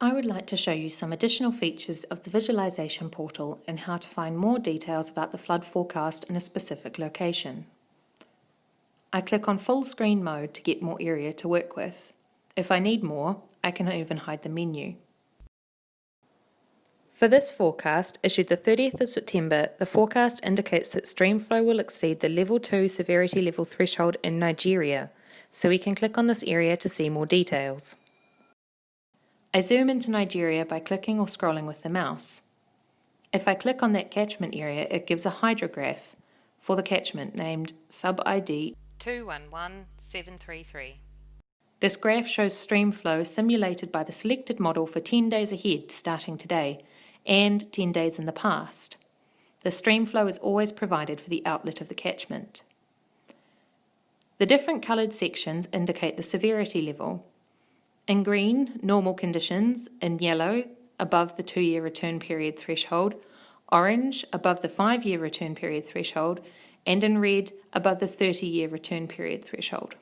I would like to show you some additional features of the visualisation portal and how to find more details about the flood forecast in a specific location. I click on full screen mode to get more area to work with. If I need more, I can even hide the menu. For this forecast, issued the 30th of September, the forecast indicates that streamflow will exceed the level 2 severity level threshold in Nigeria, so we can click on this area to see more details. I zoom into Nigeria by clicking or scrolling with the mouse. If I click on that catchment area, it gives a hydrograph for the catchment named sub-ID 211733. This graph shows stream flow simulated by the selected model for 10 days ahead starting today and 10 days in the past. The stream flow is always provided for the outlet of the catchment. The different coloured sections indicate the severity level in green, normal conditions. In yellow, above the two year return period threshold. Orange, above the five year return period threshold. And in red, above the 30 year return period threshold.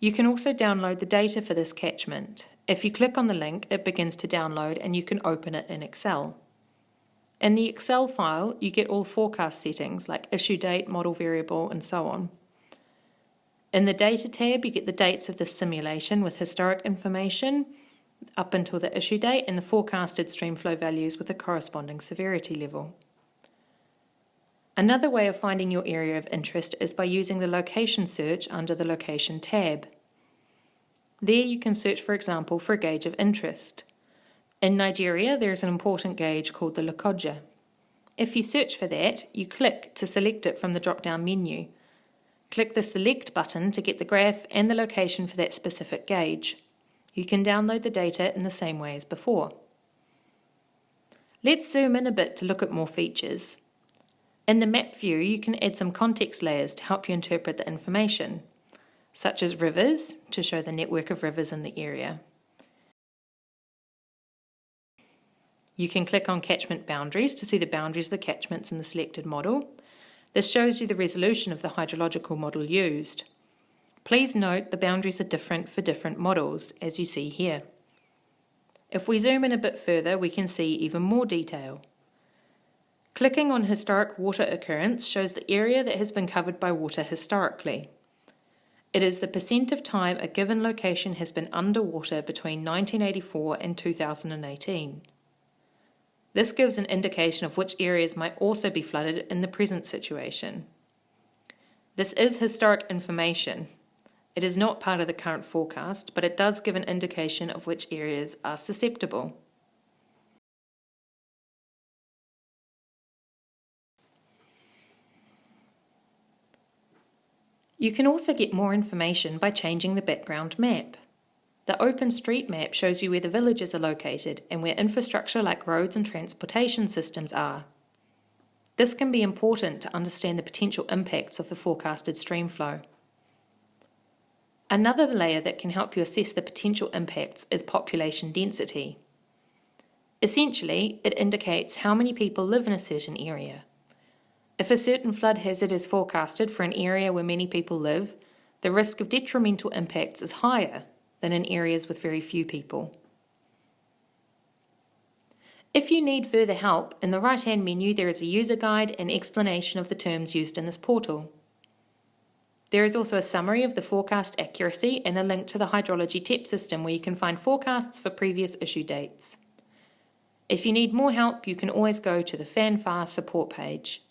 You can also download the data for this catchment. If you click on the link, it begins to download and you can open it in Excel. In the Excel file, you get all forecast settings like issue date, model variable, and so on. In the Data tab, you get the dates of the simulation with historic information up until the issue date and the forecasted streamflow values with the corresponding severity level. Another way of finding your area of interest is by using the location search under the Location tab. There you can search, for example, for a gauge of interest. In Nigeria, there is an important gauge called the Lokoja. If you search for that, you click to select it from the drop-down menu Click the Select button to get the graph and the location for that specific gauge. You can download the data in the same way as before. Let's zoom in a bit to look at more features. In the map view, you can add some context layers to help you interpret the information, such as rivers, to show the network of rivers in the area. You can click on catchment boundaries to see the boundaries of the catchments in the selected model, this shows you the resolution of the hydrological model used. Please note the boundaries are different for different models, as you see here. If we zoom in a bit further, we can see even more detail. Clicking on historic water occurrence shows the area that has been covered by water historically. It is the percent of time a given location has been underwater between 1984 and 2018. This gives an indication of which areas might also be flooded in the present situation. This is historic information. It is not part of the current forecast, but it does give an indication of which areas are susceptible. You can also get more information by changing the background map. The OpenStreetMap shows you where the villages are located and where infrastructure like roads and transportation systems are. This can be important to understand the potential impacts of the forecasted streamflow. Another layer that can help you assess the potential impacts is population density. Essentially, it indicates how many people live in a certain area. If a certain flood hazard is forecasted for an area where many people live, the risk of detrimental impacts is higher than in areas with very few people. If you need further help, in the right-hand menu there is a user guide and explanation of the terms used in this portal. There is also a summary of the forecast accuracy and a link to the hydrology TEP system where you can find forecasts for previous issue dates. If you need more help, you can always go to the FANFAR support page.